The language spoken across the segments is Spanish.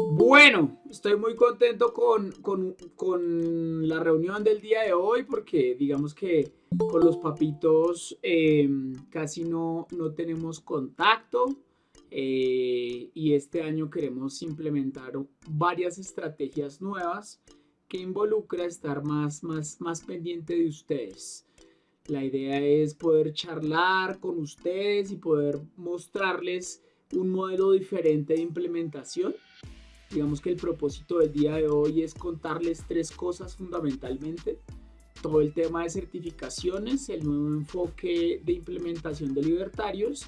Bueno, estoy muy contento con, la reunión del día de hoy porque digamos que con los papitos em, casi no, no tenemos contacto eh, y este año queremos implementar varias estrategias nuevas que involucra estar más, más, más pendiente de ustedes. La idea es poder charlar con ustedes y poder mostrarles un modelo diferente de implementación. Digamos que el propósito del día de hoy es contarles tres cosas fundamentalmente. Todo el tema de certificaciones, el nuevo enfoque de implementación de libertarios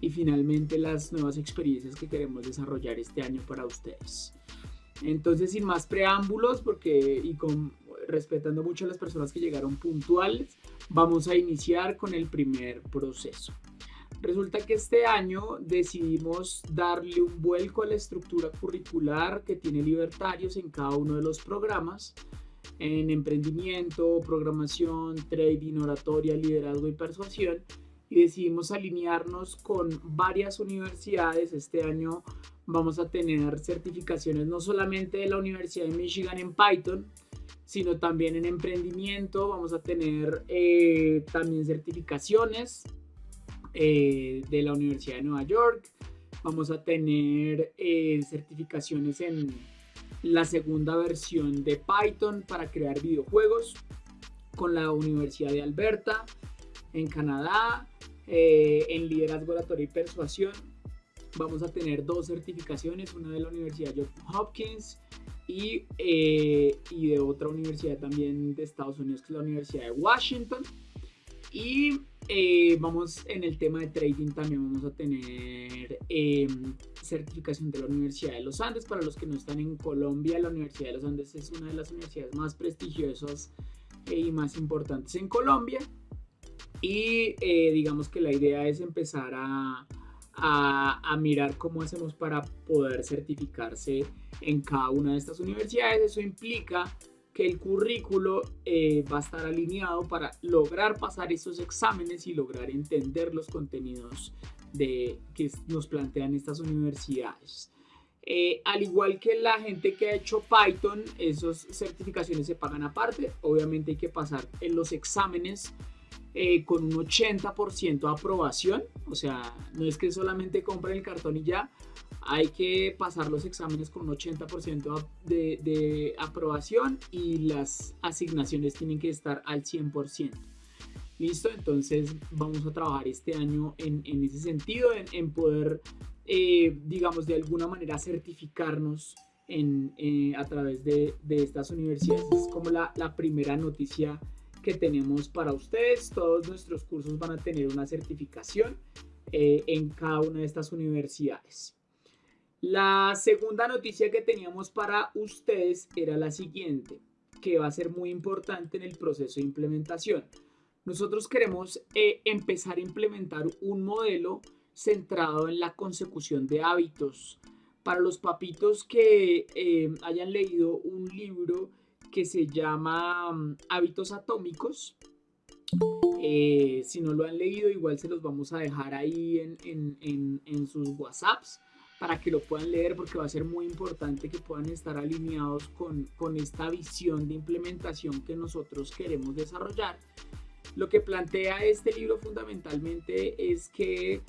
y finalmente las nuevas experiencias que queremos desarrollar este año para ustedes. Entonces, sin más preámbulos, porque y con respetando mucho a las personas que llegaron puntuales, vamos a iniciar con el primer proceso. Resulta que este año decidimos darle un vuelco a la estructura curricular que tiene Libertarios en cada uno de los programas, en emprendimiento, programación, trading, oratoria, liderazgo y persuasión, y decidimos alinearnos con varias universidades. Este año vamos a tener certificaciones no solamente de la Universidad de Michigan en Python, sino también en emprendimiento. Vamos a tener eh, también certificaciones eh, de la Universidad de Nueva York. Vamos a tener eh, certificaciones en la segunda versión de Python para crear videojuegos con la Universidad de Alberta en Canadá, en liderazgo oratorio y persuasión. Vamos a tener dos certificaciones, una de la Universidad de Hopkins y, eh, y de otra universidad también de Estados Unidos, que es la Universidad de Washington. Y eh, vamos en el tema de trading también vamos a tener em, certificación de la Universidad de los Andes. Para los que no están en Colombia, la Universidad de los Andes es una de las universidades más prestigiosas eh, y más importantes en Colombia. Y digamos que la idea es empezar a, a, mirar cómo hacemos para poder certificarse en cada una de estas universidades. Eso implica que el currículo eh, va a estar alineado para lograr pasar esos exámenes y lograr entender los contenidos de, que nos plantean estas universidades. Eh, al igual que la gente que ha hecho Python, esas certificaciones se pagan aparte. Obviamente hay que pasar en los exámenes eh, con un 80% de aprobación. O sea, no es que solamente compren el cartón y ya. Hay que pasar los exámenes con un 80% de, de, aprobación y las asignaciones tienen que estar al 100%. Listo, entonces vamos a trabajar este año en, ese sentido, en, poder, eh, digamos, de alguna manera certificarnos eh, a través de, estas universidades. Es como la, la primera noticia que tenemos para ustedes. Todos nuestros cursos van a tener una certificación eh, en cada una de estas universidades. La segunda noticia que teníamos para ustedes era la siguiente, que va a ser muy importante en el proceso de implementación. Nosotros queremos eh, empezar a implementar un modelo centrado en la consecución de hábitos. Para los papitos que eh, hayan leído un libro que se llama mm, Hábitos Atómicos. Eh, si no lo han leído, igual se los vamos a dejar ahí en, sus WhatsApps para que lo puedan leer porque va a ser muy importante que puedan estar alineados con, con esta visión de implementación que nosotros queremos desarrollar. Lo que plantea este libro fundamentalmente es que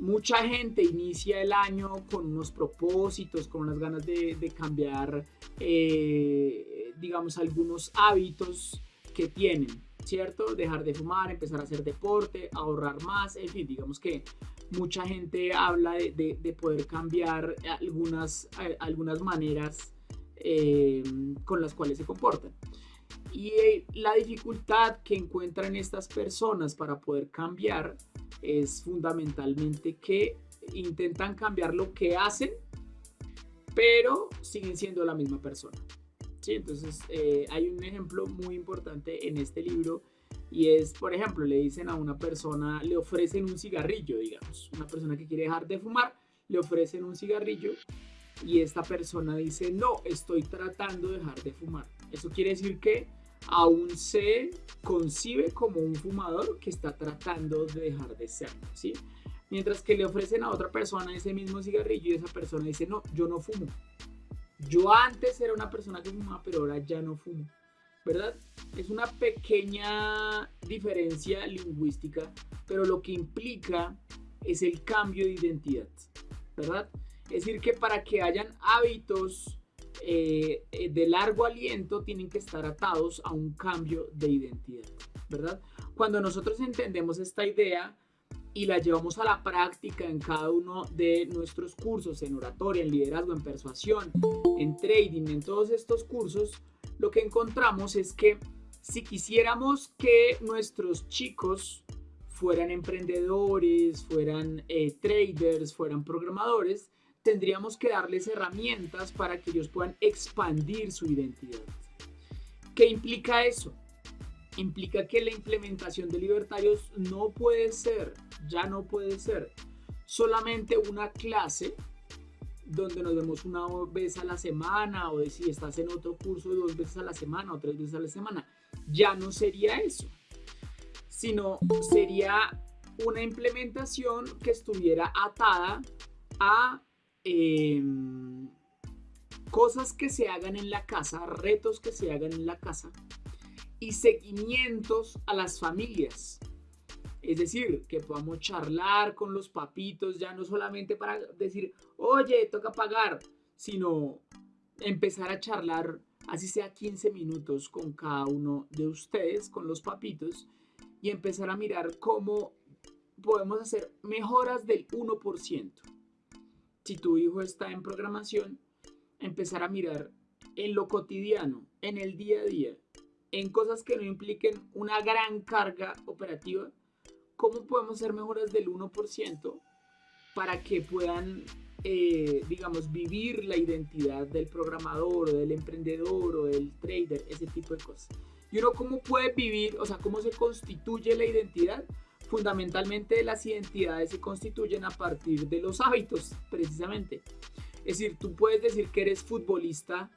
mucha gente inicia el año con unos propósitos, con unas ganas de, cambiar, eh, digamos, algunos hábitos que tienen, ¿cierto? Dejar de fumar, empezar a hacer deporte, ahorrar más, en fin, digamos que mucha gente habla de, poder cambiar algunas, eh, algunas maneras eh, con las cuales se comportan. Y la dificultad que encuentran estas personas para poder cambiar es fundamentalmente que intentan cambiar lo que hacen, pero siguen siendo la misma persona. ¿sí? Entonces eh, hay un ejemplo muy importante en este libro y es, por ejemplo, le dicen a una persona, le ofrecen un cigarrillo, digamos, una persona que quiere dejar de fumar, le ofrecen un cigarrillo y esta persona dice, no, estoy tratando de dejar de fumar. Eso quiere decir que aún se concibe como un fumador que está tratando de dejar de ser, ¿sí? Mientras que le ofrecen a otra persona ese mismo cigarrillo y esa persona dice, no, yo no fumo. Yo antes era una persona que fumaba, pero ahora ya no fumo. ¿Verdad? Es una pequeña diferencia lingüística, pero lo que implica es el cambio de identidad. ¿Verdad? Es decir, que para que hayan hábitos eh, eh, de largo aliento tienen que estar atados a un cambio de identidad, ¿verdad? Cuando nosotros entendemos esta idea y la llevamos a la práctica en cada uno de nuestros cursos, en oratoria, en liderazgo, en persuasión, en trading, en todos estos cursos, lo que encontramos es que si quisiéramos que nuestros chicos fueran emprendedores, fueran eh, traders, fueran programadores, tendríamos que darles herramientas para que ellos puedan expandir su identidad. ¿Qué implica eso? Implica que la implementación de libertarios no puede ser, ya no puede ser, solamente una clase donde nos vemos una vez a la semana o si estás en otro curso dos veces a la semana o tres veces a la semana. Ya no sería eso, sino sería una implementación que estuviera atada a Em, cosas que se hagan en la casa, retos que se hagan en la casa y seguimientos a las familias. Es decir, que podamos charlar con los papitos, ya no solamente para decir, oye, toca pagar, sino empezar a charlar, así sea 15 minutos con cada uno de ustedes, con los papitos, y empezar a mirar cómo podemos hacer mejoras del 1% si tu hijo está en programación, empezar a mirar en lo cotidiano, en el día a día, en cosas que no impliquen una gran carga operativa, cómo podemos hacer mejoras del 1% para que puedan, eh, digamos, vivir la identidad del programador o del emprendedor o del trader, ese tipo de cosas. Y uno cómo puede vivir, o sea, cómo se constituye la identidad fundamentalmente las identidades se constituyen a partir de los hábitos, precisamente. Es decir, tú puedes decir que eres futbolista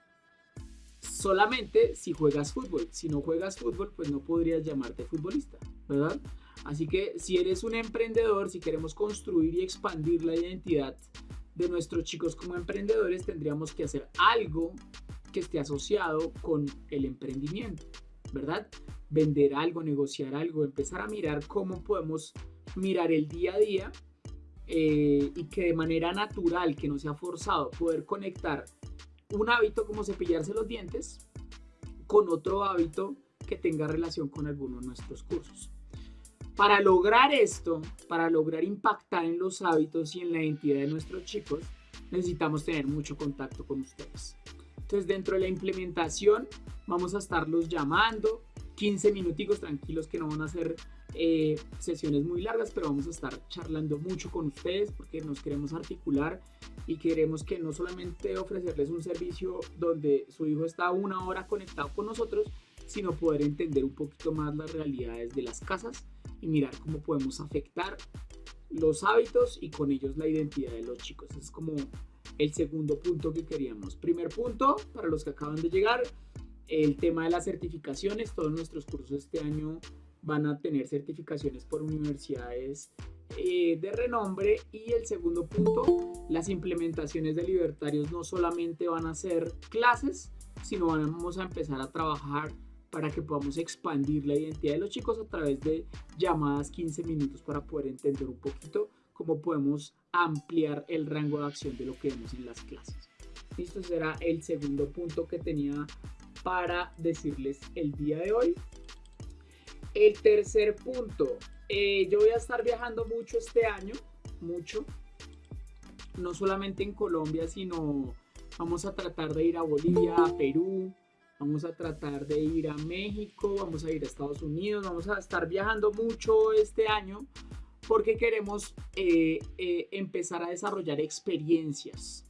solamente si juegas fútbol. Si no juegas fútbol, pues no podrías llamarte futbolista, ¿verdad? Así que si eres un emprendedor, si queremos construir y expandir la identidad de nuestros chicos como emprendedores, tendríamos que hacer algo que esté asociado con el emprendimiento, ¿verdad? vender algo, negociar algo, empezar a mirar cómo podemos mirar el día a día eh, y que de manera natural, que no sea forzado, poder conectar un hábito como cepillarse los dientes con otro hábito que tenga relación con alguno de nuestros cursos. Para lograr esto, para lograr impactar en los hábitos y en la identidad de nuestros chicos, necesitamos tener mucho contacto con ustedes. Entonces, dentro de la implementación, vamos a estarlos llamando, 15 minuticos tranquilos que no van a ser eh, sesiones muy largas, pero vamos a estar charlando mucho con ustedes porque nos queremos articular y queremos que no solamente ofrecerles un servicio donde su hijo está una hora conectado con nosotros, sino poder entender un poquito más las realidades de las casas y mirar cómo podemos afectar los hábitos y con ellos la identidad de los chicos. Es como el segundo punto que queríamos. Primer punto, para los que acaban de llegar, el tema de las certificaciones, todos nuestros cursos este año van a tener certificaciones por universidades eh, de renombre y el segundo punto, las implementaciones de libertarios no solamente van a ser clases, sino vamos a empezar a trabajar para que podamos expandir la identidad de los chicos a través de llamadas 15 minutos para poder entender un poquito cómo podemos ampliar el rango de acción de lo que vemos en las clases. Esto será el segundo punto que tenía para decirles el día de hoy. El tercer punto, eh, yo voy a estar viajando mucho este año, mucho, no solamente en Colombia, sino vamos a tratar de ir a Bolivia, a Perú, vamos a tratar de ir a México, vamos a ir a Estados Unidos, vamos a estar viajando mucho este año porque queremos eh, eh, empezar a desarrollar experiencias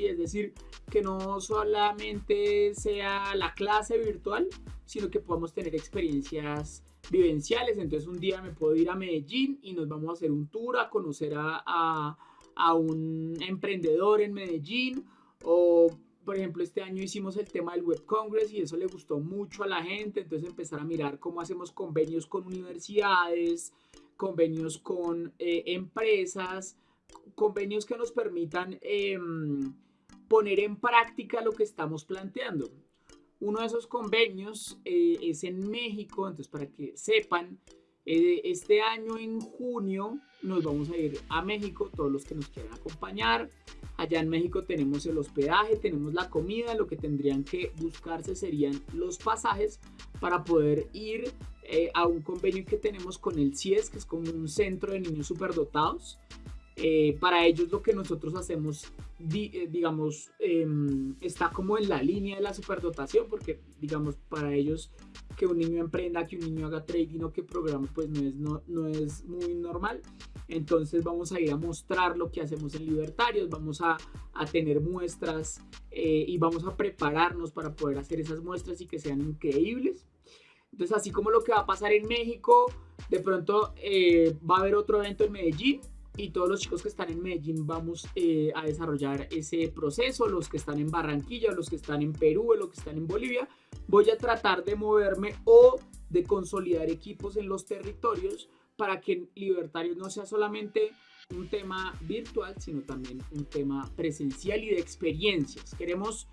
es decir, que no solamente sea la clase virtual, sino que podamos tener experiencias vivenciales. Entonces un día me puedo ir a Medellín y nos vamos a hacer un tour a conocer a, a un emprendedor en Medellín o por ejemplo, este año hicimos el tema del Web Congress y eso le gustó mucho a la gente, entonces empezar a mirar cómo hacemos convenios con universidades, convenios con eh, empresas, convenios que nos permitan em, poner en práctica lo que estamos planteando. Uno de esos convenios eh, es en México, entonces para que sepan, eh, este año en junio nos vamos a ir a México, todos los que nos quieran acompañar. Allá en México tenemos el hospedaje, tenemos la comida, lo que tendrían que buscarse serían los pasajes para poder ir eh, a un convenio que tenemos con el CIES, que es como un centro de niños superdotados. Eh, para ellos lo que nosotros hacemos, eh, digamos, em, está como en la línea de la superdotación, porque, digamos, para ellos que un niño emprenda, que un niño haga trading o que programa, pues no es, no, no es muy normal. Entonces vamos a ir a mostrar lo que hacemos en Libertarios, vamos a, a tener muestras eh, y vamos a prepararnos para poder hacer esas muestras y que sean increíbles. Entonces, así como lo que va a pasar en México, de pronto va a haber otro evento en Medellín y todos los chicos que están en Medellín vamos eh, a desarrollar ese proceso, los que están en Barranquilla, los que están en Perú, los que están en Bolivia, voy a tratar de moverme o de consolidar equipos en los territorios para que Libertarios no sea solamente un tema virtual, sino también un tema presencial y de experiencias. Queremos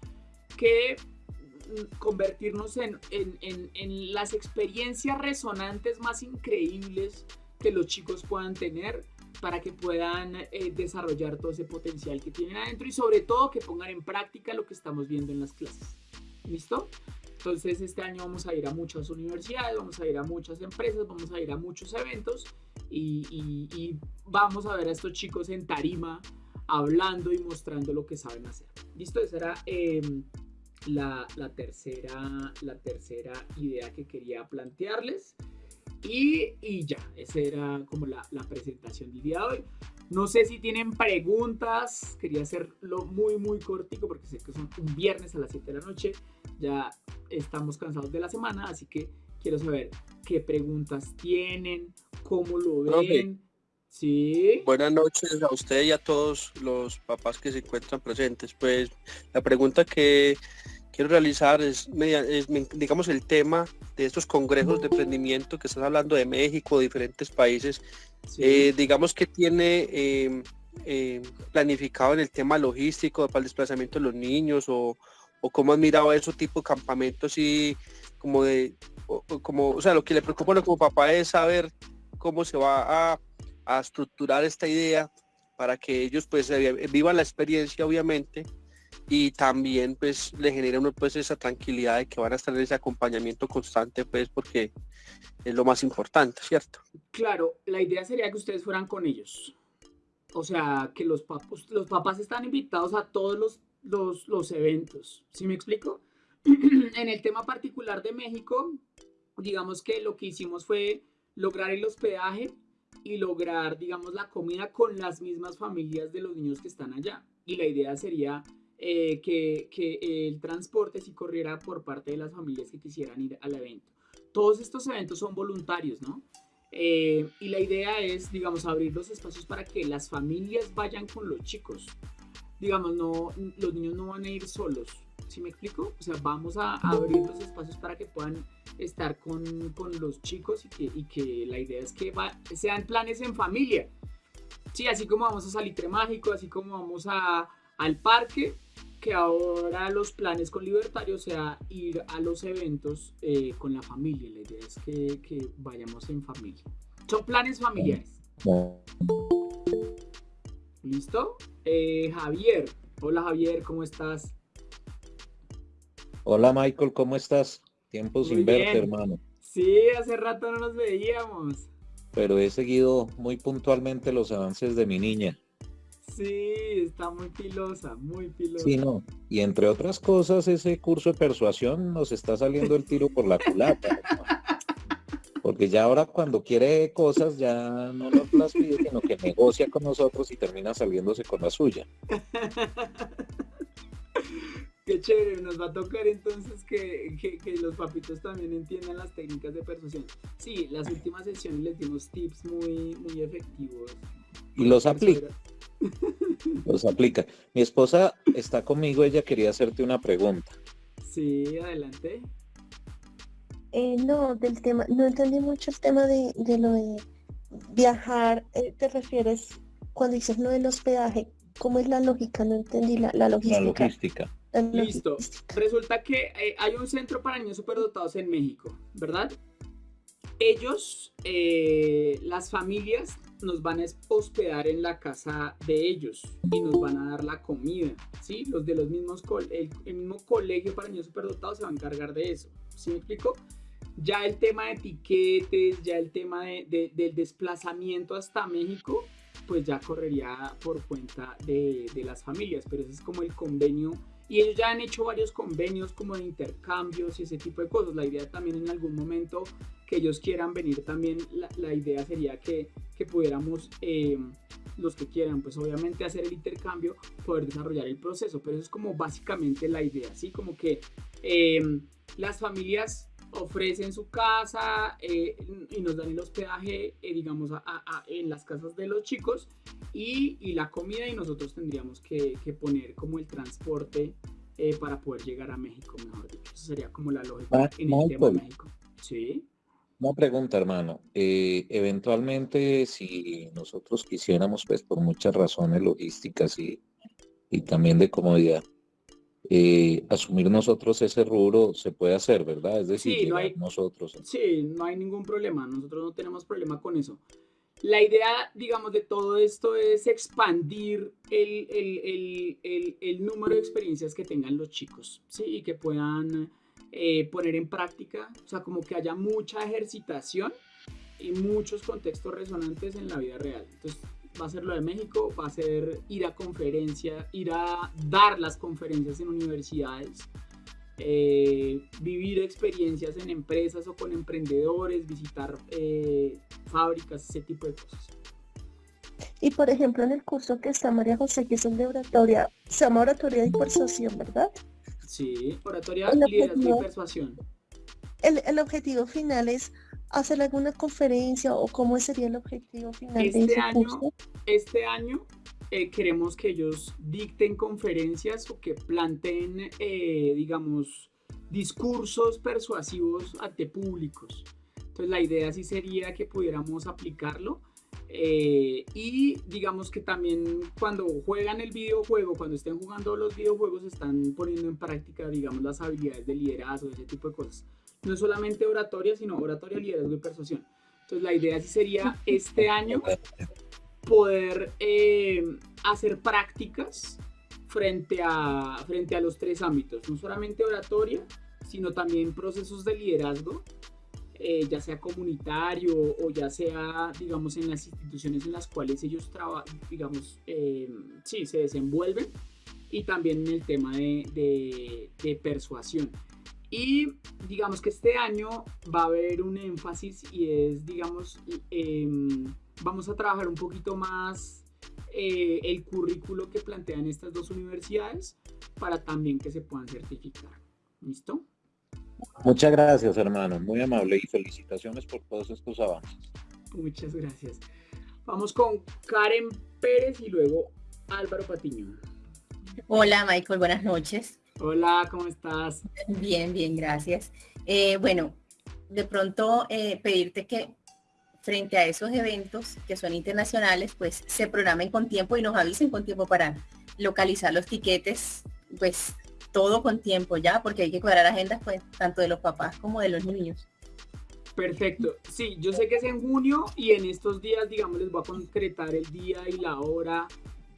que mm, convertirnos en, en, en, en las experiencias resonantes más increíbles que los chicos puedan tener para que puedan eh, desarrollar todo ese potencial que tienen adentro y sobre todo que pongan en práctica lo que estamos viendo en las clases. ¿Listo? Entonces este año vamos a ir a muchas universidades, vamos a ir a muchas empresas, vamos a ir a muchos eventos y, vamos a ver a estos chicos en tarima hablando y mostrando lo que saben hacer. ¿Listo? Esa era em, la, tercera, la tercera idea que quería plantearles. Y, y ya, esa era como la, la, presentación del día de hoy. No sé si tienen preguntas, quería hacerlo muy, muy cortico porque sé que son un viernes a las 7 de la noche. Ya estamos cansados de la semana, así que quiero saber qué preguntas tienen, cómo lo ven. Sí. Buenas noches a usted y a todos los papás que se encuentran presentes. Pues la pregunta que quiero realizar es, digamos, el tema de estos congresos de emprendimiento que estás hablando de México, diferentes países, eh, digamos que tiene em, em, planificado en el tema logístico para el desplazamiento de los niños o, o cómo has mirado ese tipo de campamentos y como de, como, o sea, lo que le preocupa como papá es saber cómo se va a, a estructurar esta idea para que ellos pues vivan la experiencia obviamente y también pues le genera uno pues esa tranquilidad de que van a estar en ese acompañamiento constante pues porque es lo más importante, ¿cierto? Claro, la idea sería que ustedes fueran con ellos. O sea, que los papás, los papás están invitados a todos los, los, los eventos. ¿Sí me explico? en el tema particular de México, digamos que lo que hicimos fue lograr el hospedaje y lograr, digamos, la comida con las mismas familias de los niños que están allá. Y la idea sería eh, que, el transporte si corriera por parte de las familias que quisieran ir al evento. Todos estos eventos son voluntarios, ¿no? Eh, y la idea es, digamos, abrir los espacios para que las familias vayan con los chicos. Digamos, no, los niños no van a ir solos, ¿sí me explico? O sea, vamos a abrir los espacios para que puedan estar con, con los chicos y que, y que, la idea es que sean planes en familia. Sí, así como vamos a Salitre Mágico, así como vamos a, al parque, que ahora los planes con libertarios sea ir a los eventos eh, con la familia. La idea es que, vayamos en familia. Son planes familiares. ¿Listo? Eh, Javier. Hola Javier, ¿cómo estás? Hola Michael, ¿cómo estás? Tiempo sin verte, hermano. Sí, hace rato no nos veíamos. Pero he seguido muy puntualmente los avances de mi niña. Sí, está muy pilosa, muy pilosa. Sí, no. Y entre otras cosas, ese curso de persuasión nos está saliendo el tiro por la culata. Porque ya ahora cuando quiere cosas ya no nos las pide, sino que negocia con nosotros y termina saliéndose con la suya. Qué chévere, nos va a tocar entonces que, que, los papitos también entiendan las técnicas de persuasión. Sí, las últimas sesiones les dimos tips muy, muy efectivos. Y los aplica. Los aplica. Mi esposa está conmigo, ella quería hacerte una pregunta. Sí, adelante. Eh, no, del tema, no entendí mucho el tema de, lo de viajar. Eh, ¿Te refieres cuando dices no del hospedaje? ¿cómo es la lógica? No entendí la, la La logística. La Listo. logística. Resulta que eh, hay un centro para niños superdotados en México, ¿verdad? Ellos, eh, las familias, nos van a hospedar en la casa de ellos y nos van a dar la comida, ¿sí? Los de los mismos, el, el mismo colegio para niños superdotados se va a encargar de eso, ¿sí me explico? Ya el tema de etiquetes, ya el tema de- de- del desplazamiento hasta México, pues ya correría por cuenta de, de las familias, pero ese es como el convenio y ellos ya han hecho varios convenios como de intercambios y ese tipo de cosas. La idea también en algún momento que ellos quieran venir también, la, idea sería que, que pudiéramos, eh, los que quieran, pues obviamente hacer el intercambio, poder desarrollar el proceso. Pero eso es como básicamente la idea, ¿sí? Como que eh, las familias ofrecen su casa eh, y nos dan el hospedaje, eh, digamos, a- en las casas de los chicos y, y la comida y nosotros tendríamos que, que poner como el transporte eh, para poder llegar a México, mejor dicho. Esa sería como la lógica Ma- en el tema de Michael. México. Sí. Una pregunta, hermano. Eventualmente, si nosotros quisiéramos, pues por muchas razones logísticas y, y también de comodidad, eh, asumir nosotros ese rubro, se puede hacer, ¿verdad? Es decir, Sí, no hay- nosotros. Sí, no hay ningún problema, nosotros no tenemos problema con eso. La idea, digamos, de todo esto es expandir el, el- el- el- el número de experiencias que tengan los chicos, ¿sí? Y que puedan eh, poner en práctica, o sea, como que haya mucha ejercitación y muchos contextos resonantes en la vida real. Entonces, va a ser lo de México, va a ser ir a conferencias, ir a dar las conferencias en universidades, eh, vivir experiencias en empresas o con emprendedores, visitar eh, fábricas, ese tipo de cosas. Y por ejemplo, en el curso que está María José, que es el de oratoria, se llama oratoria y persuasión, ¿verdad? Sí, oratoria, El liderazgo y persuasión. El, el objetivo final es hacer alguna conferencia o cómo sería el objetivo final de Este ese año- curso. Este año eh, queremos que ellos dicten conferencias o que planteen, eh, digamos, discursos persuasivos ante públicos. Entonces la idea sí sería que pudiéramos aplicarlo. eh, y digamos que también cuando juegan el videojuego, cuando estén jugando los videojuegos, están poniendo en práctica, digamos, las habilidades de liderazgo, ese tipo de cosas. No solamente oratoria, sino oratoria, liderazgo y persuasión. Entonces la idea sí sería este año poder eh, hacer prácticas frente a, frente a los tres ámbitos, no solamente oratoria, sino también procesos de liderazgo, eh, ya sea comunitario o ya sea, digamos, en las instituciones en las cuales ellos trabajan, digamos, eh, sí, se desenvuelven, y también en el tema de- de persuasión. Y digamos que este año va a haber un énfasis y es, digamos, em, vamos a trabajar un poquito más eh, el currículo que plantean estas dos universidades para también que se puedan certificar. ¿Listo? Muchas gracias, hermano. Muy amable y felicitaciones por todos estos avances. Muchas gracias. Vamos con Karen Pérez y luego Álvaro Patiño. Hola Michael, buenas noches. Hola, ¿cómo estás? Bien, bien, gracias. Eh, bueno, de pronto eh, pedirte que frente a esos eventos que son internacionales, pues se programen con tiempo y nos avisen con tiempo para localizar los tiquetes, pues todo con tiempo ya, porque hay que cuadrar agendas pues tanto de los papás como de los niños. Perfecto. Sí, yo sé que es en junio y en estos días, digamos, les voy a concretar el día y la hora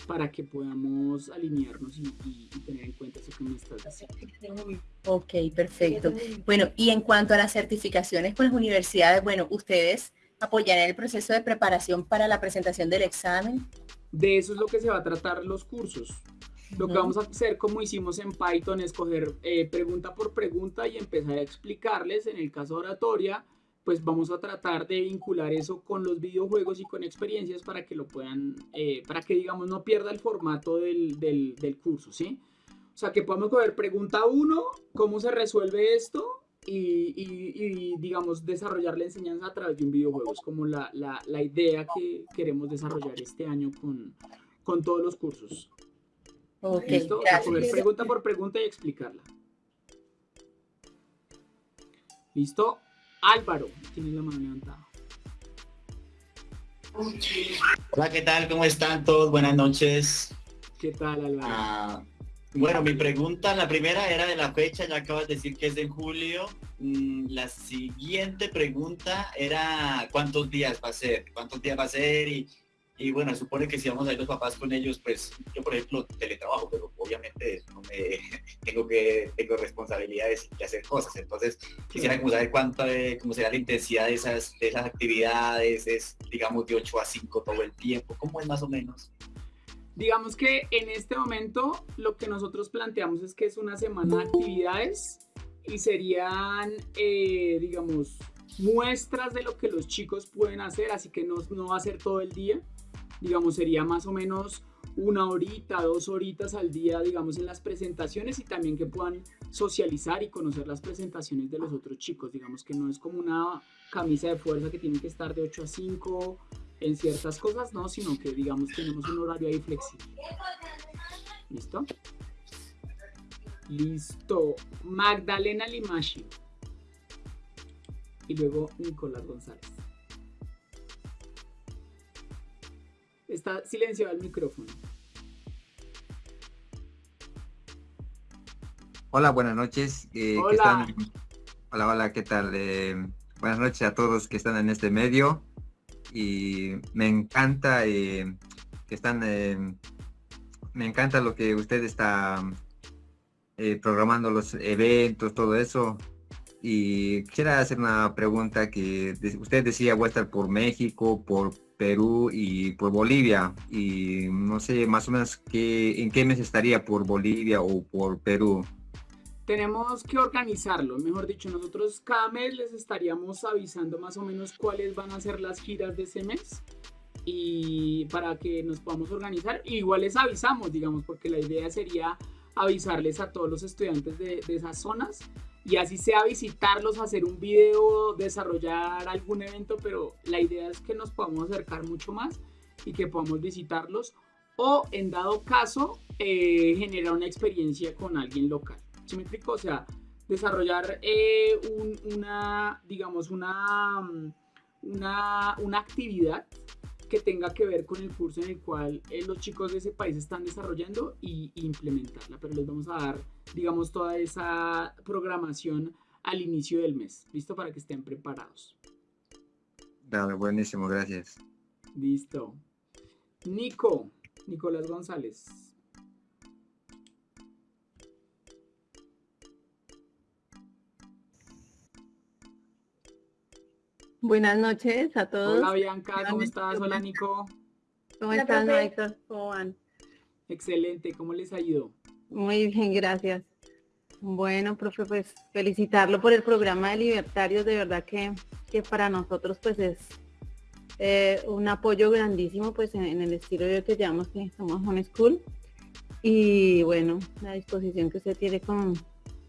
para que podamos alinearnos y, y- y tener en cuenta eso que me estás diciendo. Ok, perfecto. Bueno, y en cuanto a las certificaciones con las universidades, bueno, ustedes apoyarán el proceso de preparación para la presentación del examen. De eso es lo que se va a tratar los cursos. Lo que vamos a hacer, como hicimos en Python, es coger eh, pregunta por pregunta y empezar a explicarles. En el caso de oratoria, pues vamos a tratar de vincular eso con los videojuegos y con experiencias para que lo puedan, eh, para que digamos no pierda el formato del, del- del curso, ¿sí? O sea, que podamos coger pregunta 1, cómo se resuelve esto y, y- y, digamos desarrollar la enseñanza a través de un videojuego. Es como la, la- la idea que queremos desarrollar este año con, con todos los cursos. Ok, ¿Listo? O sea, pregunta por pregunta y explicarla. ¿Listo? Álvaro, tienes la mano levantada. Hola, ¿qué tal? ¿Cómo están todos? Buenas noches. ¿Qué tal, Álvaro? Ah, bueno, mi pregunta, la primera era de la fecha, ya acabas de decir que es en julio. Mm, la siguiente pregunta era cuántos días va a ser, cuántos días va a ser y, y bueno, supone que si vamos a ir los papás con ellos, pues yo por ejemplo teletrabajo, pero obviamente no me tengo que tengo responsabilidades y hacer cosas. Entonces quisiera como saber cuánto cómo será la intensidad de esas, de esas actividades, es digamos de 8 a 5 todo el tiempo, ¿cómo es más o menos? Digamos que en este momento lo que nosotros planteamos es que es una semana de actividades y serían, eh, digamos, muestras de lo que los chicos pueden hacer, así que no, no va a ser todo el día, digamos, sería más o menos una horita, dos horitas al día, digamos, en las presentaciones y también que puedan socializar y conocer las presentaciones de los otros chicos. Digamos que no es como una camisa de fuerza que tiene que estar de 8 a 5 en ciertas cosas no, sino que digamos tenemos un horario ahí flexible. ¿Listo? Listo. Magdalena Limashi. Y luego Nicolás González. Está silenciado el micrófono. Hola, buenas noches. Eh, hola. hola, hola, ¿qué tal? Eh, buenas noches a todos que están en este medio y me encanta eh, que están, eh, me encanta lo que usted está programando los eventos, todo eso. Y quisiera hacer una pregunta que usted decía voy a estar por México, por Perú y por Bolivia. Y no sé más o menos qué, en qué mes estaría por Bolivia o por Perú tenemos que organizarlo, mejor dicho, nosotros cada mes les estaríamos avisando más o menos cuáles van a ser las giras de ese mes y para que nos podamos organizar. igual les avisamos, digamos, porque la idea sería avisarles a todos los estudiantes de, de esas zonas y así sea visitarlos, hacer un video, desarrollar algún evento, pero la idea es que nos podamos acercar mucho más y que podamos visitarlos o en dado caso eh, generar una experiencia con alguien local me explico? O sea, desarrollar eh, una, digamos, una, una, una, actividad que tenga que ver con el curso en el cual eh, los chicos de ese país están desarrollando y, implementarla. Pero les vamos a dar, digamos, toda esa programación al inicio del mes. ¿Listo? Para que estén preparados. Dale, buenísimo, gracias. Listo. Nico, Nicolás González. Buenas noches a todos. Hola Bianca, ¿cómo estás? Hola Nico. ¿Cómo estás, Héctor? ¿Cómo van? Excelente, ¿cómo les ha ido? Muy bien, gracias. Bueno, profe, pues felicitarlo por el programa de Libertarios, de verdad que, que para nosotros pues es eh, un apoyo grandísimo pues en, el estilo de que llamamos que somos Home School y bueno, la disposición que usted tiene con,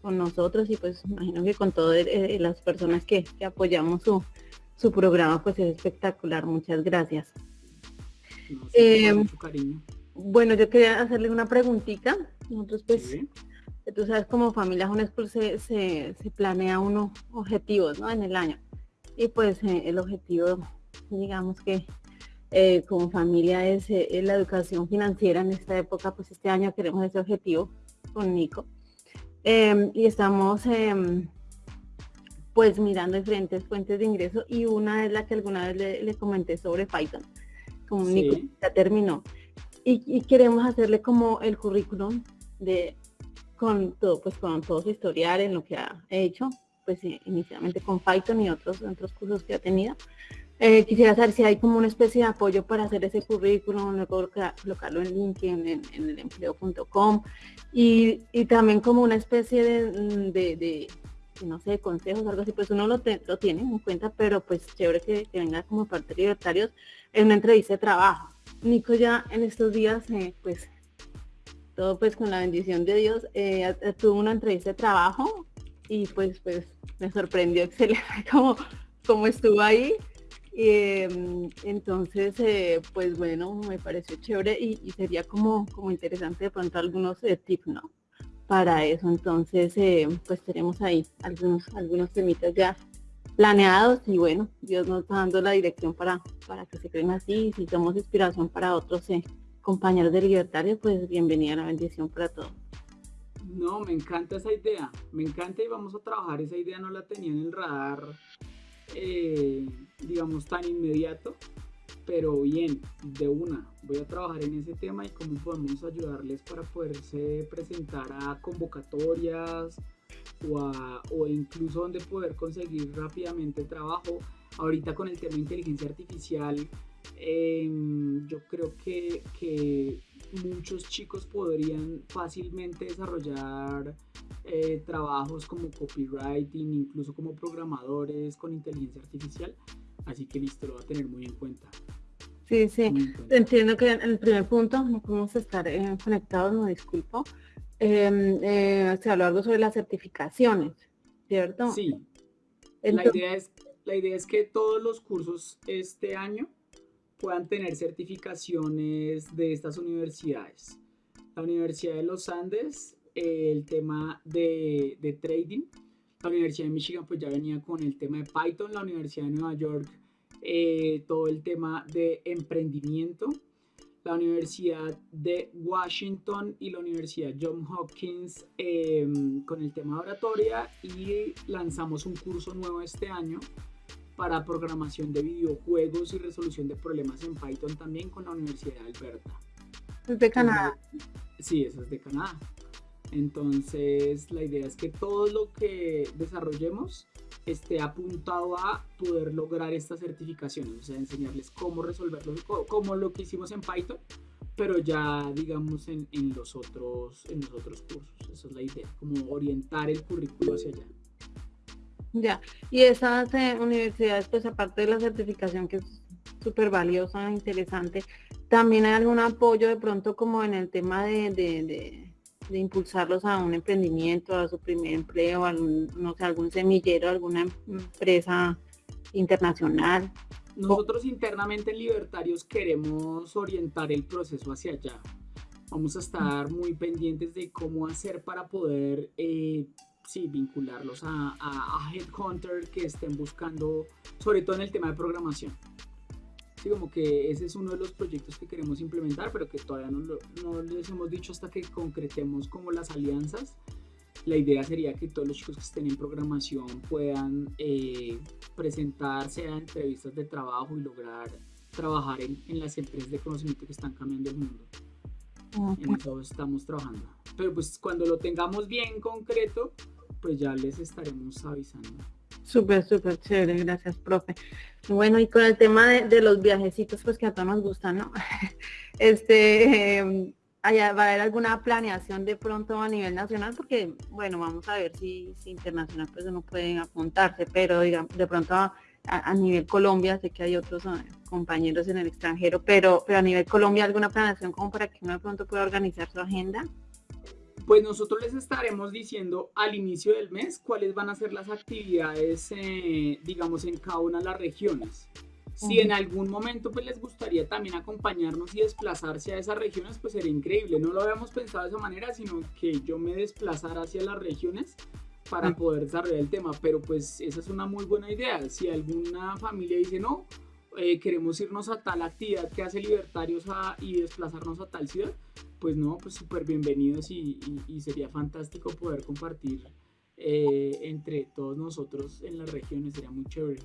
nosotros y pues imagino que con todas eh, las personas que, que apoyamos su, su programa pues es espectacular. Muchas gracias. Eh, bueno, yo quería hacerle una preguntita. Nosotros pues, tú sabes, como familia Home School se, se, planea unos objetivos ¿no? en el año. Y pues eh, el objetivo, digamos que eh, como familia es la educación financiera en esta época, pues este año queremos ese objetivo con Nico. Em, y estamos em, pues mirando diferentes fuentes de ingreso y una es la que alguna vez le, comenté sobre Python, como ya terminó. Y, queremos hacerle como el currículum de con todo, pues con todo su historial en lo que ha hecho, pues eh, inicialmente con Python y otros, otros cursos que ha tenido. Eh, quisiera saber si hay como una especie de apoyo para hacer ese currículum, luego colocarlo en LinkedIn, en, en el empleo.com y, y, también como una especie de no sé, consejos, algo así, pues uno lo, lo tiene en cuenta, pero pues chévere que, venga como parte de libertarios en una entrevista de trabajo. Nico ya en estos días, eh, pues todo pues con la bendición de Dios, eh, tuvo una entrevista de trabajo y pues pues me sorprendió excelente como, como estuvo ahí. Em, entonces, eh, pues bueno, me pareció chévere y, sería como, como interesante de pronto algunos tips, ¿no? Para eso. Entonces, eh, pues tenemos ahí algunos, algunos temitas ya planeados y bueno, Dios nos está dando la dirección para, para que se creen así y si somos inspiración para otros, eh, compañeros de Libertario, pues bienvenida la bendición para todos. No, me encanta esa idea, me encanta y vamos a trabajar, esa idea no la tenía en el radar, eh, digamos, tan inmediato, pero bien, de una, voy a trabajar en ese tema y cómo podemos ayudarles para poderse presentar a convocatorias o, o incluso donde poder conseguir rápidamente trabajo. Ahorita con el tema de inteligencia artificial, em, yo creo que, que, muchos chicos podrían fácilmente desarrollar eh, trabajos como copywriting, incluso como programadores con inteligencia artificial. Así que listo, lo va a tener muy en cuenta. Sí, sí. Entiendo que en el primer punto no podemos estar eh, conectados, no disculpo. Em, eh, se habló algo sobre las certificaciones, ¿cierto? Sí. la, idea es, la idea es que todos los cursos este año puedan tener certificaciones de estas universidades. La Universidad de los Andes, el tema de, de trading. La Universidad de Michigan pues ya venía con el tema de Python. La Universidad de Nueva York eh, todo el tema de emprendimiento. La Universidad de Washington y la Universidad John Hopkins em, con el tema de oratoria y lanzamos un curso nuevo este año para programación de videojuegos y resolución de problemas en Python también con la Universidad de Alberta. ¿Es de Canadá? Sí, eso es de Canadá. Entonces la idea es que todo lo que desarrollemos esté apuntado a poder lograr estas certificaciones, o sea, enseñarles cómo resolverlo, como lo que hicimos en Python, pero ya digamos en, en, los otros, en los otros cursos. Esa es la idea, como orientar el currículo hacia allá. Ya, y esas eh, universidades, pues aparte de la certificación que es súper valiosa, interesante, también hay algún apoyo de pronto como en el tema de, impulsarlos a un emprendimiento, a su primer empleo, algún, no sé, algún semillero, alguna empresa internacional. Nosotros internamente en Libertarios queremos orientar el proceso hacia allá. Vamos a estar muy pendientes de cómo hacer para poder eh, sí, vincularlos a, a, a Headhunter que estén buscando, sobre todo en el tema de programación como que ese es uno de los proyectos que queremos implementar, pero que todavía no, les hemos dicho hasta que concretemos como las alianzas. La idea sería que todos los chicos que estén en programación puedan eh, presentarse a entrevistas de trabajo y lograr trabajar en, en, las empresas de conocimiento que están cambiando el mundo. En eso estamos trabajando. Pero pues cuando lo tengamos bien concreto, pues ya les estaremos avisando. Súper, súper chévere, gracias, profe. Bueno, y con el tema de, los viajecitos, pues que a todos nos gustan, ¿no? Este, em, allá va a haber alguna planeación de pronto a nivel nacional, porque, bueno, vamos a ver si, si internacional pues no pueden apuntarse, pero digamos, de pronto a, nivel Colombia, sé que hay otros eh, compañeros en el extranjero, pero, pero a nivel Colombia, ¿alguna planeación como para que uno de pronto pueda organizar su agenda? Pues nosotros les estaremos diciendo al inicio del mes cuáles van a ser las actividades, eh, digamos, en cada una de las regiones. Si en algún momento pues les gustaría también acompañarnos y desplazarse a esas regiones, pues sería increíble. No lo habíamos pensado de esa manera, sino que yo me desplazara hacia las regiones para poder desarrollar el tema. Pero pues esa es una muy buena idea. Si alguna familia dice, no, eh, queremos irnos a tal actividad que hace Libertarios y desplazarnos a tal ciudad, pues no, pues súper bienvenidos y, sería fantástico poder compartir eh, entre todos nosotros en las regiones, sería muy chévere.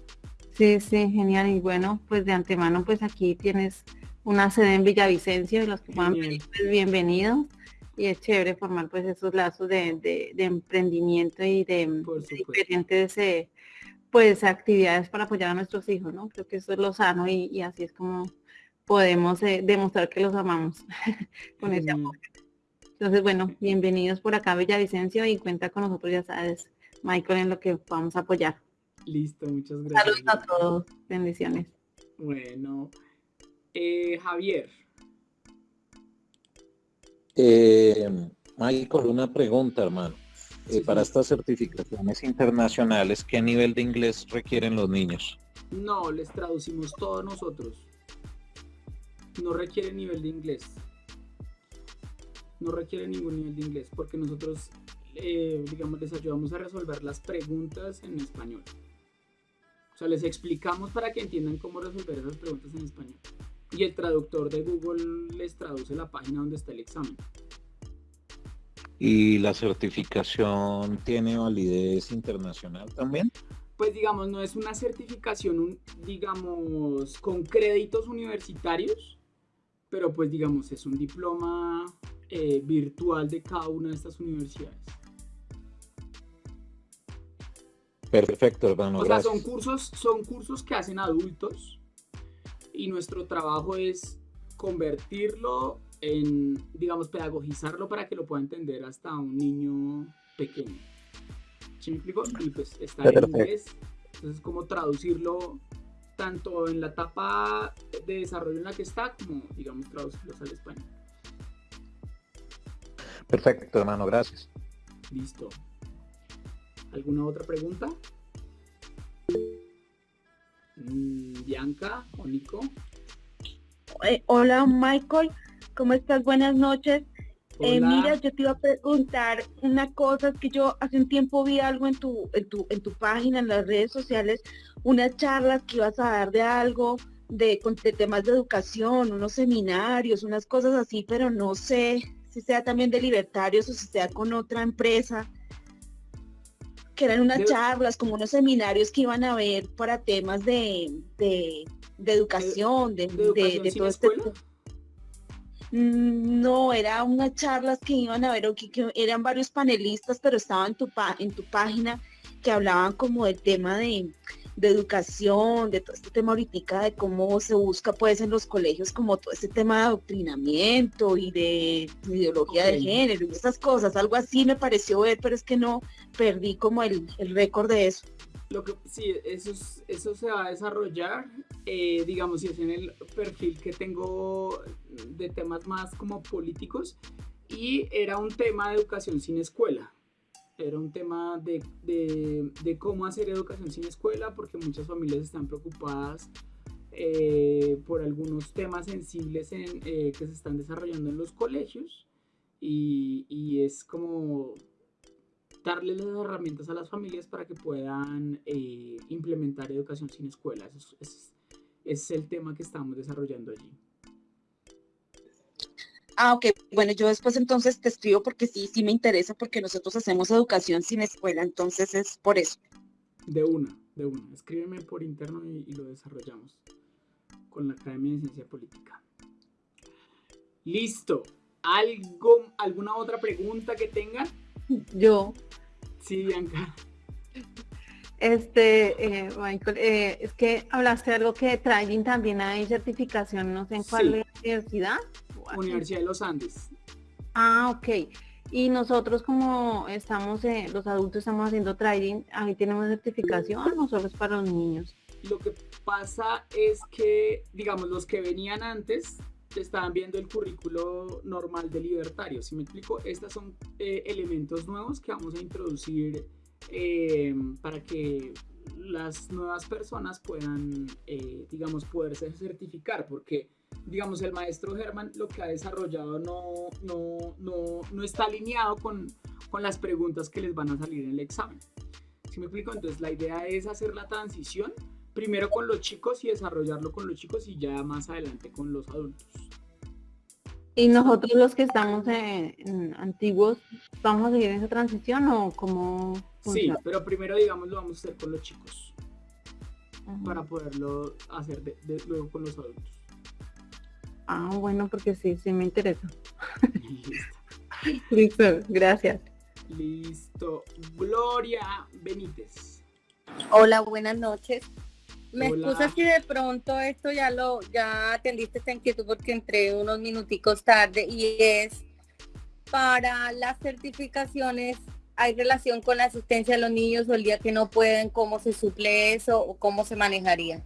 Sí, sí, genial. Y bueno, pues de antemano, pues aquí tienes una sede en Villavicencio y los que puedan venir, pues bienvenidos. Y es chévere formar pues esos lazos de, emprendimiento y de, diferentes eh, pues actividades para apoyar a nuestros hijos, ¿no? Creo que eso es lo sano y así es como podemos eh, demostrar que los amamos con ese amor. Entonces, bueno, bienvenidos por acá Villavicencio y cuenta con nosotros, ya sabes, Michael, en lo que podamos apoyar. Listo, muchas gracias. Saludos a todos, bendiciones. Bueno, eh, Javier. Eh, Michael, una pregunta, hermano. Para estas certificaciones internacionales, ¿qué nivel de inglés requieren los niños? No, les traducimos todos nosotros no requiere nivel de inglés. No requiere ningún nivel de inglés porque nosotros, eh, digamos, les ayudamos a resolver las preguntas en español. O sea, les explicamos para que entiendan cómo resolver esas preguntas en español. y el traductor de Google les traduce la página donde está el examen. ¿Y la certificación tiene validez internacional también? Pues digamos, no es una certificación, digamos, con créditos universitarios, pero pues digamos, es un diploma eh, virtual de cada una de estas universidades. Perfecto, hermano. O sea, son cursos, son cursos que hacen adultos y nuestro trabajo es convertirlo en, digamos, pedagogizarlo para que lo pueda entender hasta un niño pequeño. ¿Sí me explico? Y pues está en inglés, entonces como traducirlo tanto en la etapa de desarrollo en la que está, como, digamos, traducirlos al español. Perfecto, hermano, gracias. Listo. ¿Alguna otra pregunta? Mm, Bianca o Nico. Eh, hola Michael, ¿cómo estás? Buenas noches. Eh, mira, yo te iba a preguntar una cosa, que yo hace un tiempo vi algo en tu, en tu, en tu página, en las redes sociales, unas charlas que ibas a dar de algo, de, de temas de educación, unos seminarios, unas cosas así, pero no sé si sea también de libertarios o si sea con otra empresa que eran unas charlas, como unos seminarios que iban a ver para temas de, de, educación, de, todo este... Mm, no, era unas charlas que iban a ver, que, que eran varios panelistas, pero estaban en tu, en tu página que hablaban como del tema de, de educación, de todo este tema ahorita de cómo se busca pues en los colegios como todo este tema de adoctrinamiento y de ideología de género y esas cosas, algo así me pareció ver, pero es que no perdí como el, récord de eso. Lo que sí, eso, eso se va a desarrollar, eh, digamos, si es en el perfil que tengo de temas más como políticos, y era un tema de educación sin escuela. Era un tema de, de, cómo hacer educación sin escuela, porque muchas familias están preocupadas eh, por algunos temas sensibles en, eh, que se están desarrollando en los colegios y, y, es como darle las herramientas a las familias para que puedan eh, implementar educación sin escuela. ese es el tema que estamos desarrollando allí. Ah, ok. Bueno, yo después entonces te escribo porque sí, sí me interesa porque nosotros hacemos educación sin escuela, entonces es por eso. De una, de una. Escríbeme por interno y, lo desarrollamos con la Academia de Ciencia Política. Listo. ¿Algo, ¿Alguna otra pregunta que tengan? Yo. Sí, Bianca. Este, eh, Michael, eh, es que hablaste de algo que trading también hay certificación, no sé en cuál universidad. Universidad de los Andes. Ah, ok. Y nosotros como estamos, eh, los adultos estamos haciendo trading, ahí tenemos certificación o solo es para los niños. Lo que pasa es que, digamos, los que venían antes estaban viendo el currículo normal de libertario. Si me explico, estos son elementos nuevos que vamos a introducir eh, para que las nuevas personas puedan, eh, digamos, poderse certificar, porque, digamos, el maestro Germán lo que ha desarrollado no, no, no, no está alineado con, con, las preguntas que les van a salir en el examen. ¿Sí me explico? Entonces, la idea es hacer la transición primero con los chicos y desarrollarlo con los chicos y ya más adelante con los adultos. ¿Y nosotros los que estamos en, antiguos, vamos a seguir esa transición o cómo? Sí, pero primero, digamos, lo vamos a hacer con los chicos. Para poderlo hacer de, luego con los adultos. Ah, bueno, porque sí, sí me interesa. Listo. gracias. Listo. Gloria Benítez. Hola, buenas noches. Me excusa si de pronto esto ya lo, ya atendiste esta inquietud porque entré unos minuticos tarde y es para las certificaciones hay relación con la asistencia de los niños o el día que no pueden, cómo se suple eso o cómo se manejaría.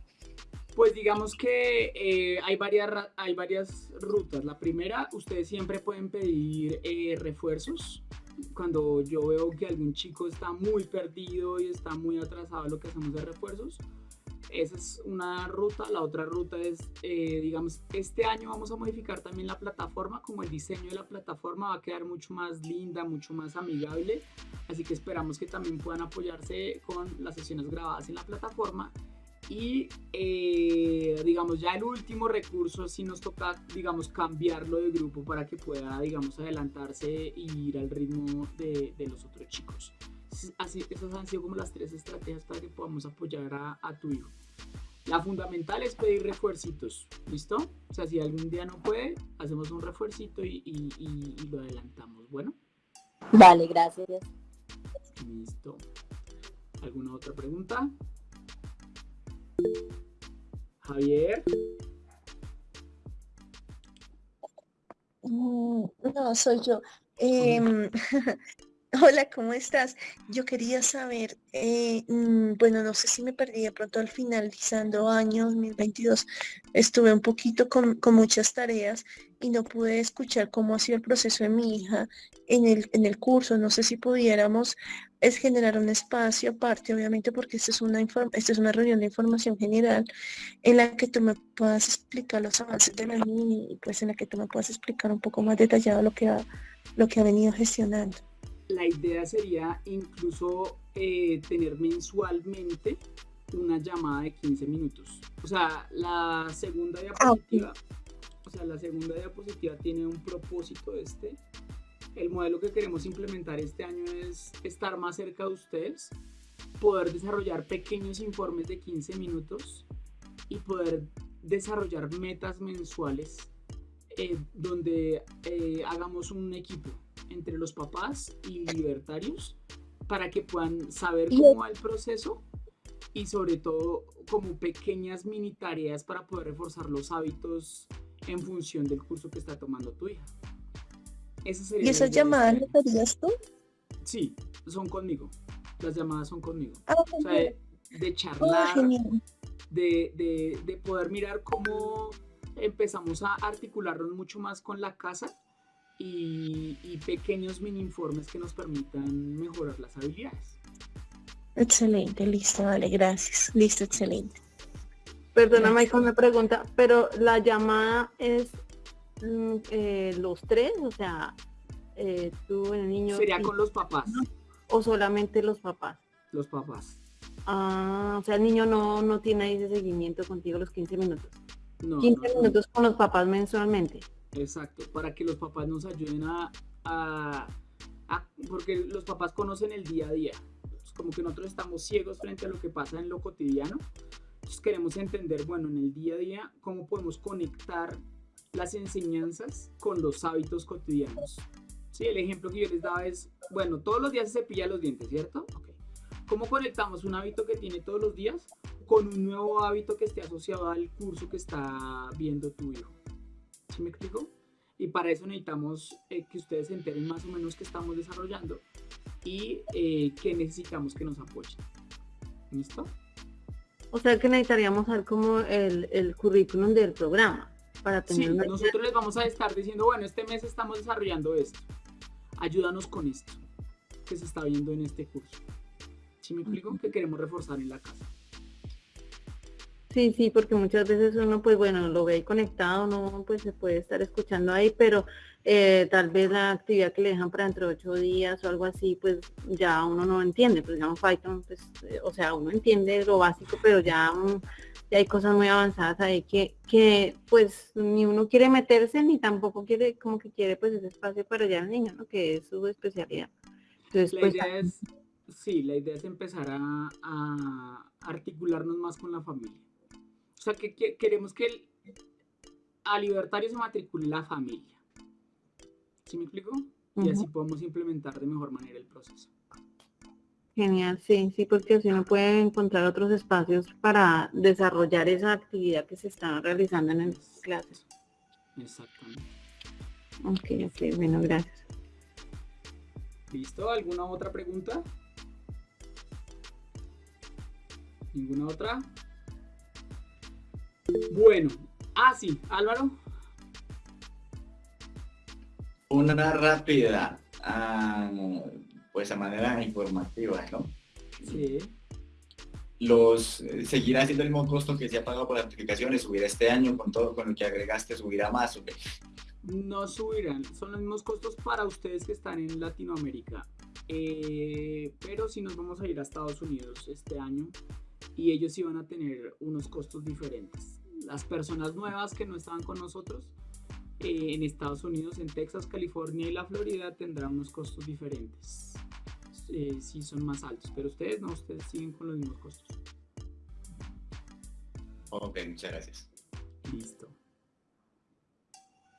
Pues digamos que eh, hay, varias, hay varias rutas. La primera, ustedes siempre pueden pedir eh, refuerzos. Cuando yo veo que algún chico está muy perdido y está muy atrasado, lo que hacemos de refuerzos. Esa es una ruta. La otra ruta es, eh, digamos, este año vamos a modificar también la plataforma, como el diseño de la plataforma va a quedar mucho más linda, mucho más amigable. Así que esperamos que también puedan apoyarse con las sesiones grabadas en la plataforma. Y eh, digamos, ya el último recurso si nos toca, digamos, cambiarlo de grupo para que pueda, digamos, adelantarse y ir al ritmo de, los otros chicos. Así, esas han sido como las tres estrategias para que podamos apoyar a, tu hijo. La fundamental es pedir refuercitos, ¿listo? O sea, si algún día no puede, hacemos un refuercito y, y lo adelantamos, ¿bueno? Vale, gracias. Listo. ¿Alguna otra pregunta? Javier. Mm, no, soy yo. Em, hola, ¿cómo estás? Yo quería saber, eh, mm, bueno, no sé si me perdí de pronto al finalizando año 2022. Estuve un poquito con, con muchas tareas y no pude escuchar cómo ha sido el proceso de mi hija en el, en el curso. No sé si pudiéramos es generar un espacio aparte, obviamente, porque esta es, una esta es una reunión de información general en la que tú me puedas explicar los avances de la niña y pues en la que tú me puedas explicar un poco más detallado lo que ha, lo que ha venido gestionando. La idea sería incluso eh, tener mensualmente una llamada de 15 minutos. O sea, la segunda ah, diapositiva, o sea, la segunda diapositiva tiene un propósito este. El modelo que queremos implementar este año es estar más cerca de ustedes, poder desarrollar pequeños informes de 15 minutos y poder desarrollar metas mensuales eh, donde eh, hagamos un equipo entre los papás y libertarios para que puedan saber cómo va el proceso y sobre todo como pequeñas mini tareas para poder reforzar los hábitos en función del curso que está tomando tu hija. ¿Y esas llamadas las harías tú? Sí, son conmigo. Las llamadas son conmigo. Ah, o sea, de, charlar, de, poder mirar cómo empezamos a articularnos mucho más con la casa y, pequeños mini informes que nos permitan mejorar las habilidades. Excelente, listo, vale, gracias. Listo, excelente. Perdona, Michael, me pregunta, pero la llamada es Mm, eh, los tres, o sea, eh, tú, el niño... Sería con los papás. ¿O solamente los papás? Los papás. Ah, o sea, el niño no, no tiene ahí ese seguimiento contigo los 15 minutos. 15 minutos con los papás mensualmente. Exacto, para que los papás nos ayuden a, a, porque los papás conocen el día a día. como que nosotros estamos ciegos frente a lo que pasa en lo cotidiano. Entonces queremos entender, bueno, en el día a día, cómo podemos conectar las enseñanzas con los hábitos cotidianos. Sí, el ejemplo que yo les daba es, bueno, todos los días se cepilla los dientes, ¿cierto? ¿Cómo conectamos un hábito que tiene todos los días con un nuevo hábito que esté asociado al curso que está viendo tu hijo? ¿Sí me explico? Y para eso necesitamos eh, que ustedes se enteren más o menos qué estamos desarrollando y eh, qué necesitamos que nos apoyen. ¿Listo? O sea que necesitaríamos saber como el, el currículum del programa para tener sí, nosotros les vamos a estar diciendo, bueno, este mes estamos desarrollando esto. Ayúdanos con esto que se está viendo en este curso. ¿Sí me explico? Que queremos reforzar en la casa. Sí, sí, porque muchas veces uno, pues bueno, lo ve ahí conectado, no, pues se puede estar escuchando ahí, pero eh, tal vez la actividad que le dejan para dentro de ocho días o algo así, pues ya uno no entiende, pues digamos Python, pues, eh, o sea, uno entiende lo básico, pero ya hay cosas muy avanzadas ahí que, que pues ni uno quiere meterse ni tampoco quiere como que quiere pues ese espacio para allá al niño, ¿no? Que es su especialidad. Entonces, la pues, idea es, sí, la idea es empezar a, articularnos más con la familia. O sea, que, queremos que el, a libertario se matricule la familia. ¿Sí me explico? Y así podemos implementar de mejor manera el proceso. Genial, sí, sí, porque así uno puede encontrar otros espacios para desarrollar esa actividad que se está realizando en las clases. Exactamente. Ok, ok, bueno, gracias. ¿Listo? ¿Alguna otra pregunta? ¿Ninguna otra? Bueno, ah, sí, Álvaro. Una rápida. Ah, pues a manera informativa, ¿no? Sí. Los, eh, ¿Seguirá siendo el mismo costo que se ha pagado por las notificaciones? ¿Subirá este año con todo con lo que agregaste? ¿Subirá más? ¿o No subirán, son los mismos costos para ustedes que están en Latinoamérica. Eh, pero si nos vamos a ir a Estados Unidos este año, y ellos iban a tener unos costos diferentes. Las personas nuevas que no estaban con nosotros eh, en Estados Unidos, en Texas, California y la Florida tendrán unos costos diferentes. Eh, sí son más altos, pero ustedes no, ustedes siguen con los mismos costos. Ok, muchas gracias. Listo.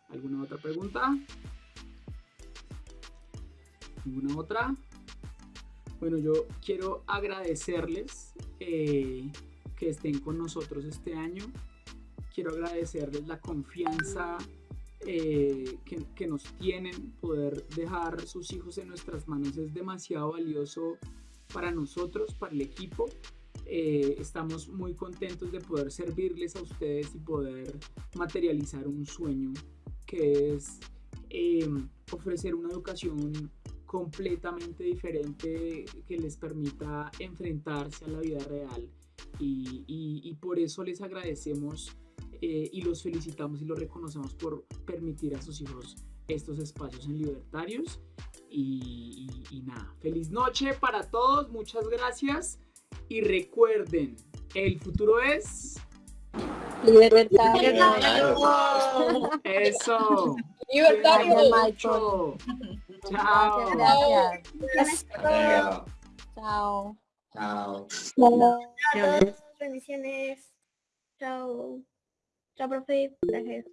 ¿Alguna otra pregunta? ¿Ninguna otra? Bueno, yo quiero agradecerles eh, que estén con nosotros este año. Quiero agradecerles la confianza eh, que, nos tienen. Poder dejar sus hijos en nuestras manos es demasiado valioso para nosotros, para el equipo. Eh, estamos muy contentos de poder servirles a ustedes y poder materializar un sueño que es ofrecer una educación completamente diferente que les permita enfrentarse a la vida real y, por eso les agradecemos eh, y los felicitamos y los reconocemos por permitir a sus hijos estos espacios en libertarios y, y nada, feliz noche para todos, muchas gracias y recuerden, el futuro es... Libertario. Eso. Libertario. Chao. Gracias. Chao. Chao. Chao. Bendiciones. Chao. Chao, profe. Gracias.